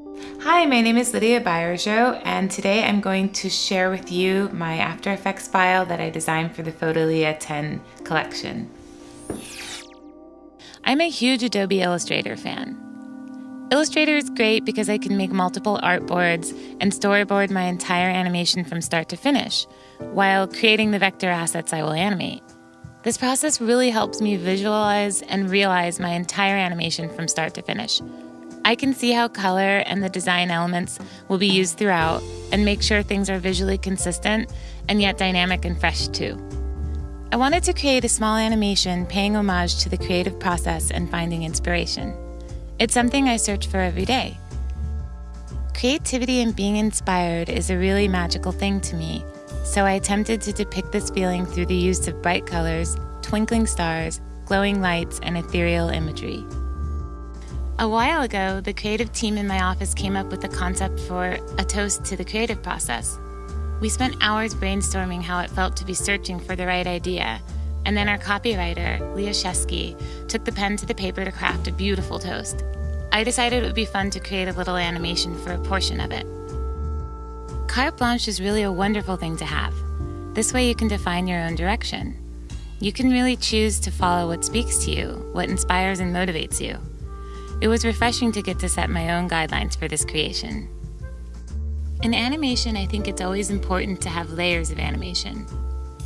Hi, my name is Lydia Bayerjo, and today I'm going to share with you my After Effects file that I designed for the Fotolia 10 collection. I'm a huge Adobe Illustrator fan. Illustrator is great because I can make multiple artboards and storyboard my entire animation from start to finish, while creating the vector assets I will animate. This process really helps me visualize and realize my entire animation from start to finish, I can see how color and the design elements will be used throughout and make sure things are visually consistent and yet dynamic and fresh too. I wanted to create a small animation paying homage to the creative process and finding inspiration. It's something I search for every day. Creativity and being inspired is a really magical thing to me, so I attempted to depict this feeling through the use of bright colors, twinkling stars, glowing lights, and ethereal imagery. A while ago, the creative team in my office came up with the concept for a toast to the creative process. We spent hours brainstorming how it felt to be searching for the right idea, and then our copywriter, Leah Shesky, took the pen to the paper to craft a beautiful toast. I decided it would be fun to create a little animation for a portion of it. Carte blanche is really a wonderful thing to have. This way you can define your own direction. You can really choose to follow what speaks to you, what inspires and motivates you. It was refreshing to get to set my own guidelines for this creation. In animation, I think it's always important to have layers of animation.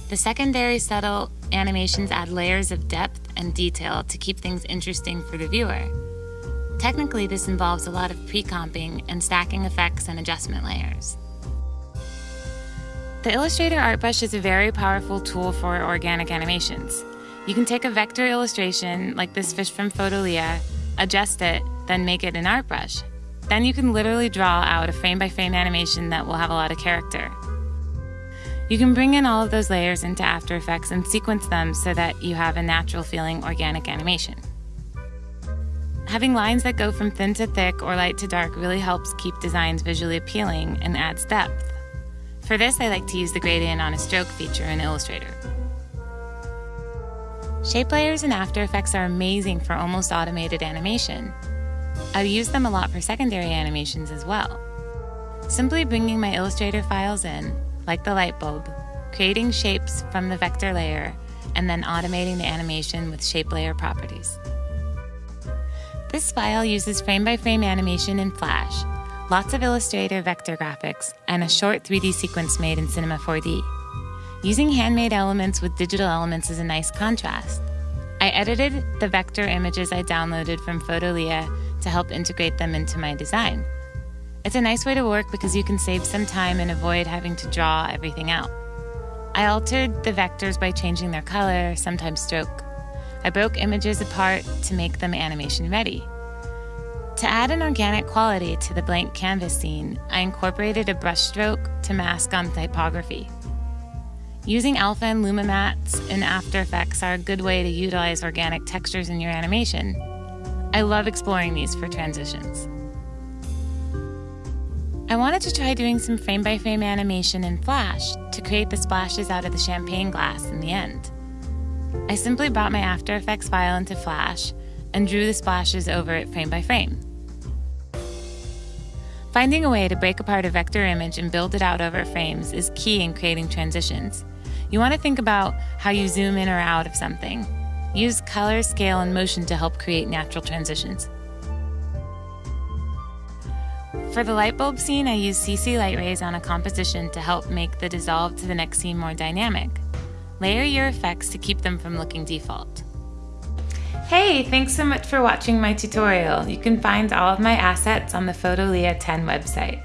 The secondary subtle animations add layers of depth and detail to keep things interesting for the viewer. Technically, this involves a lot of pre-comping and stacking effects and adjustment layers. The Illustrator Art Brush is a very powerful tool for organic animations. You can take a vector illustration, like this fish from Fotolia, adjust it, then make it an art brush. Then you can literally draw out a frame by frame animation that will have a lot of character. You can bring in all of those layers into After Effects and sequence them so that you have a natural feeling organic animation. Having lines that go from thin to thick or light to dark really helps keep designs visually appealing and adds depth. For this, I like to use the gradient on a stroke feature in Illustrator. Shape layers in After Effects are amazing for almost automated animation. I've used them a lot for secondary animations as well. Simply bringing my Illustrator files in, like the light bulb, creating shapes from the vector layer, and then automating the animation with shape layer properties. This file uses frame-by-frame -frame animation in Flash, lots of Illustrator vector graphics, and a short 3D sequence made in Cinema 4D. Using handmade elements with digital elements is a nice contrast. I edited the vector images I downloaded from Fotolia to help integrate them into my design. It's a nice way to work because you can save some time and avoid having to draw everything out. I altered the vectors by changing their color, sometimes stroke. I broke images apart to make them animation ready. To add an organic quality to the blank canvas scene, I incorporated a brushstroke to mask on typography. Using Alpha and Luma mattes in After Effects are a good way to utilize organic textures in your animation. I love exploring these for transitions. I wanted to try doing some frame-by-frame -frame animation in Flash to create the splashes out of the champagne glass in the end. I simply brought my After Effects file into Flash and drew the splashes over it frame by frame. Finding a way to break apart a vector image and build it out over frames is key in creating transitions. You want to think about how you zoom in or out of something. Use color, scale, and motion to help create natural transitions. For the light bulb scene, I use CC light rays on a composition to help make the dissolve to the next scene more dynamic. Layer your effects to keep them from looking default. Hey, thanks so much for watching my tutorial. You can find all of my assets on the Fotolia 10 website.